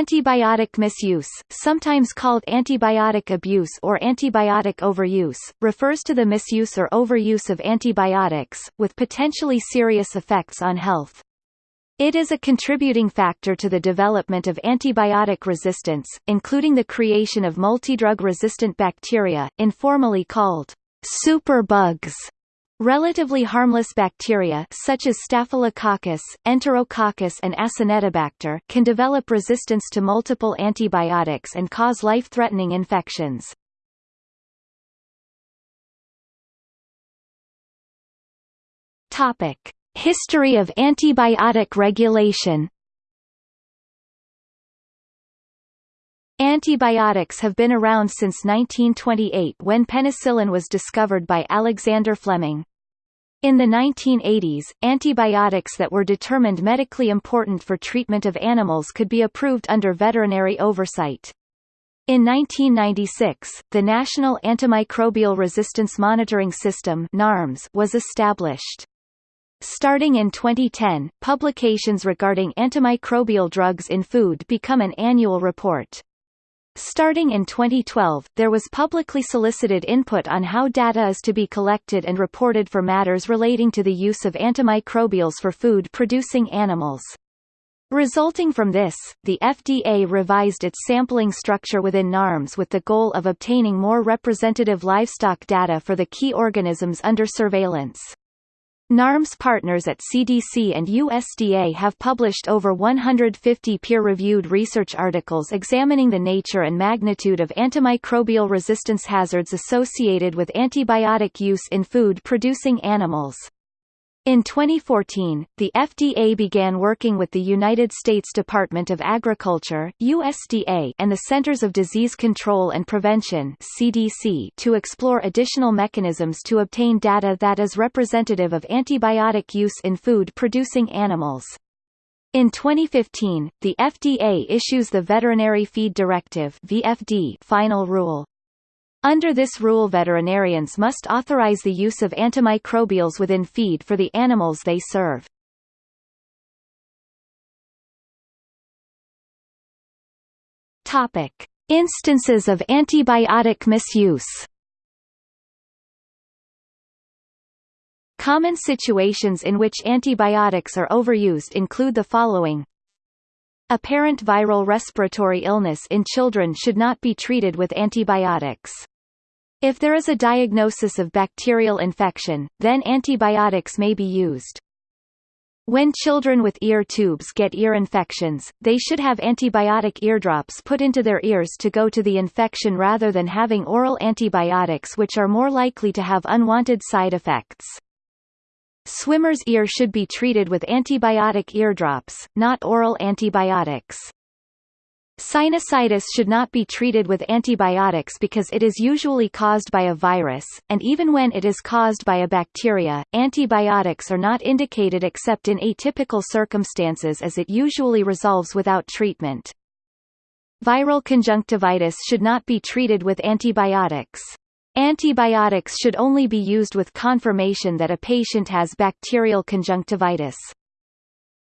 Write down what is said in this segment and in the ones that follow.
Antibiotic misuse, sometimes called antibiotic abuse or antibiotic overuse, refers to the misuse or overuse of antibiotics, with potentially serious effects on health. It is a contributing factor to the development of antibiotic resistance, including the creation of multidrug-resistant bacteria, informally called superbugs, Relatively harmless bacteria such as Staphylococcus, Enterococcus and Acinetobacter can develop resistance to multiple antibiotics and cause life-threatening infections. Topic: History of antibiotic regulation Antibiotics have been around since 1928 when penicillin was discovered by Alexander Fleming. In the 1980s, antibiotics that were determined medically important for treatment of animals could be approved under veterinary oversight. In 1996, the National Antimicrobial Resistance Monitoring System NARMS was established. Starting in 2010, publications regarding antimicrobial drugs in food become an annual report. Starting in 2012, there was publicly solicited input on how data is to be collected and reported for matters relating to the use of antimicrobials for food-producing animals. Resulting from this, the FDA revised its sampling structure within NARMS with the goal of obtaining more representative livestock data for the key organisms under surveillance. NARMS partners at CDC and USDA have published over 150 peer-reviewed research articles examining the nature and magnitude of antimicrobial resistance hazards associated with antibiotic use in food-producing animals. In 2014, the FDA began working with the United States Department of Agriculture USDA and the Centers of Disease Control and Prevention CDC to explore additional mechanisms to obtain data that is representative of antibiotic use in food-producing animals. In 2015, the FDA issues the Veterinary Feed Directive VFD final rule. Under this rule veterinarians must authorize the use of antimicrobials within feed for the animals they serve. Topic: Instances of antibiotic misuse. Common situations in which antibiotics are overused include the following Apparent viral respiratory illness in children should not be treated with antibiotics. If there is a diagnosis of bacterial infection, then antibiotics may be used. When children with ear tubes get ear infections, they should have antibiotic eardrops put into their ears to go to the infection rather than having oral antibiotics which are more likely to have unwanted side effects. Swimmer's ear should be treated with antibiotic eardrops, not oral antibiotics. Sinusitis should not be treated with antibiotics because it is usually caused by a virus, and even when it is caused by a bacteria, antibiotics are not indicated except in atypical circumstances as it usually resolves without treatment. Viral conjunctivitis should not be treated with antibiotics. Antibiotics should only be used with confirmation that a patient has bacterial conjunctivitis.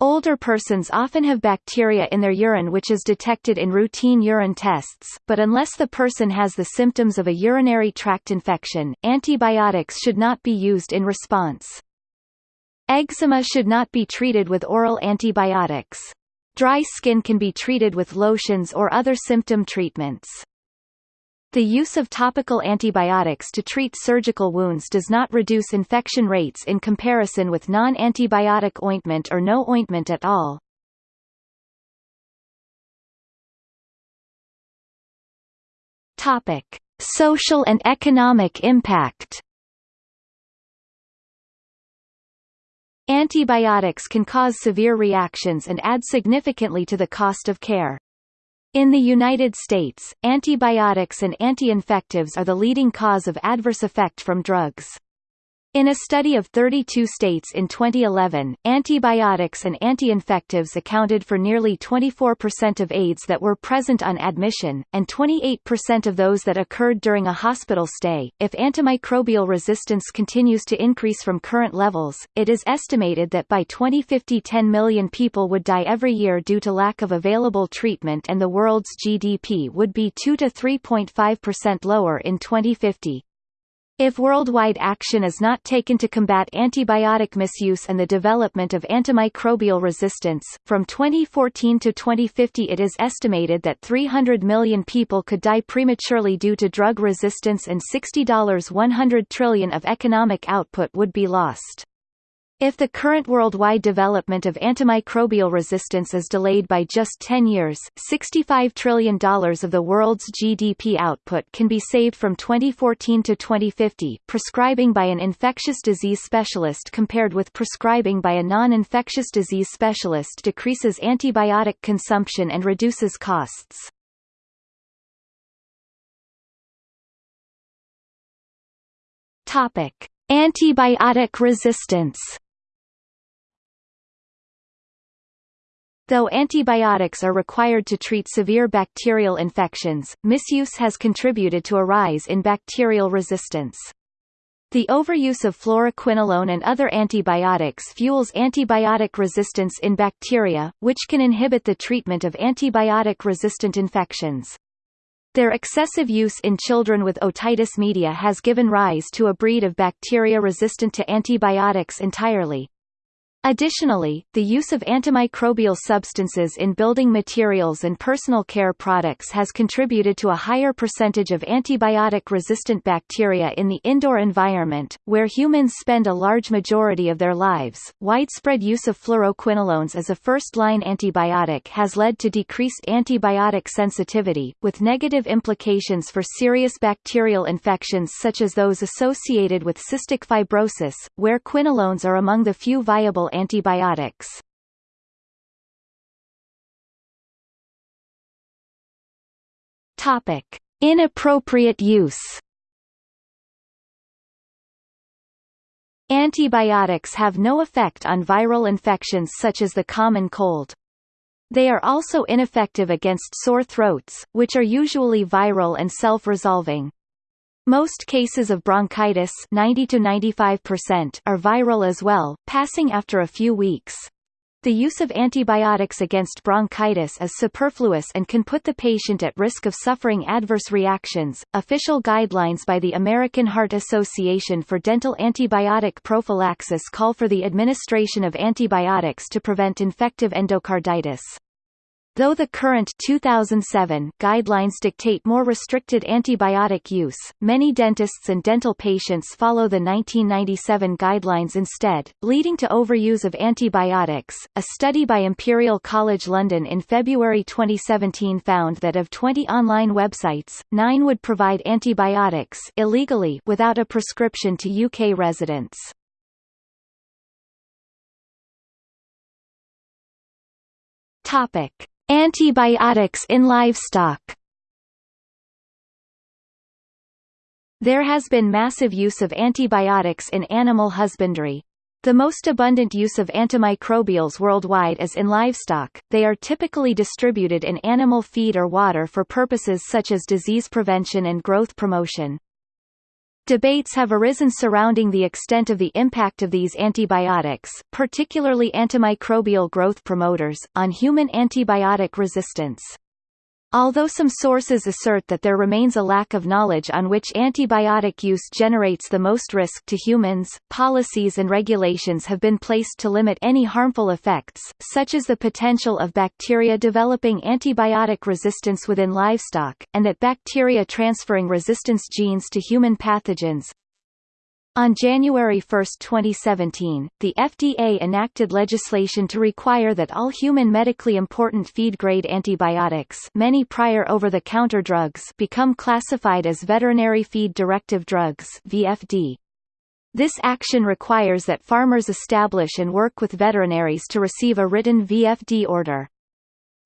Older persons often have bacteria in their urine which is detected in routine urine tests, but unless the person has the symptoms of a urinary tract infection, antibiotics should not be used in response. Eczema should not be treated with oral antibiotics. Dry skin can be treated with lotions or other symptom treatments. The use of topical antibiotics to treat surgical wounds does not reduce infection rates in comparison with non-antibiotic ointment or no ointment at all. Topic: Social and economic impact. Antibiotics can cause severe reactions and add significantly to the cost of care. In the United States, antibiotics and anti-infectives are the leading cause of adverse effect from drugs. In a study of 32 states in 2011, antibiotics and anti-infectives accounted for nearly 24% of ADEs that were present on admission, and 28% of those that occurred during a hospital stay. If antimicrobial resistance continues to increase from current levels, it is estimated that by 2050 10 million people would die every year due to lack of available treatment and the world's GDP would be 2 to 3.5% lower in 2050. If worldwide action is not taken to combat antibiotic misuse and the development of antimicrobial resistance, from 2014 to 2050 it is estimated that 300 million people could die prematurely due to drug resistance and $60 100 trillion of economic output would be lost. If the current worldwide development of antimicrobial resistance is delayed by just 10 years, $65 trillion of the world's GDP output can be saved from 2014 to 2050. Prescribing by an infectious disease specialist compared with prescribing by a non-infectious disease specialist decreases antibiotic consumption and reduces costs. Topic: Antibiotic resistance Though antibiotics are required to treat severe bacterial infections, misuse has contributed to a rise in bacterial resistance. The overuse of fluoroquinolone and other antibiotics fuels antibiotic resistance in bacteria, which can inhibit the treatment of antibiotic-resistant infections. Their excessive use in children with otitis media has given rise to a breed of bacteria resistant to antibiotics entirely. Additionally, the use of antimicrobial substances in building materials and personal care products has contributed to a higher percentage of antibiotic-resistant bacteria in the indoor environment, where humans spend a large majority of their lives. Widespread use of fluoroquinolones as a first-line antibiotic has led to decreased antibiotic sensitivity, with negative implications for serious bacterial infections such as those associated with cystic fibrosis, where quinolones are among the few viable antibiotics. Topic: Inappropriate use. Antibiotics have no effect on viral infections such as the common cold. They are also ineffective against sore throats, which are usually viral and self-resolving. Most cases of bronchitis 90 to 95% are viral as well, passing after a few weeks. The use of antibiotics against bronchitis is superfluous and can put the patient at risk of suffering adverse reactions. Official guidelines by the American Heart Association for dental antibiotic prophylaxis call for the administration of antibiotics to prevent infective endocarditis. Though the current 2007 guidelines dictate more restricted antibiotic use, many dentists and dental patients follow the 1997 guidelines instead, leading to overuse of antibiotics. A study by Imperial College London in February 2017 found that of 20 online websites, 9 would provide antibiotics illegally without a prescription to UK residents. Topic Antibiotics in livestock There has been massive use of antibiotics in animal husbandry. The most abundant use of antimicrobials worldwide is in livestock, they are typically distributed in animal feed or water for purposes such as disease prevention and growth promotion. Debates have arisen surrounding the extent of the impact of these antibiotics, particularly antimicrobial growth promoters, on human antibiotic resistance. Although some sources assert that there remains a lack of knowledge on which antibiotic use generates the most risk to humans, policies and regulations have been placed to limit any harmful effects, such as the potential of bacteria developing antibiotic resistance within livestock, and that bacteria transferring resistance genes to human pathogens, on January 1, 2017, the FDA enacted legislation to require that all human medically important feed-grade antibiotics many prior over-the-counter drugs become classified as veterinary feed directive drugs VFD. This action requires that farmers establish and work with veterinaries to receive a written VFD order.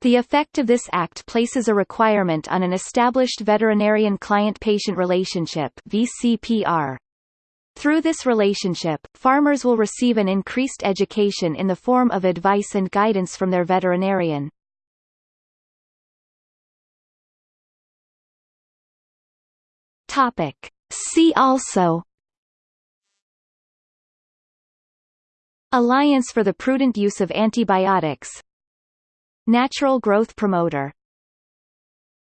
The effect of this act places a requirement on an established veterinarian client-patient relationship VCPR, Through this relationship, farmers will receive an increased education in the form of advice and guidance from their veterinarian. Topic. See also Alliance for the Prudent Use of Antibiotics Natural growth promoter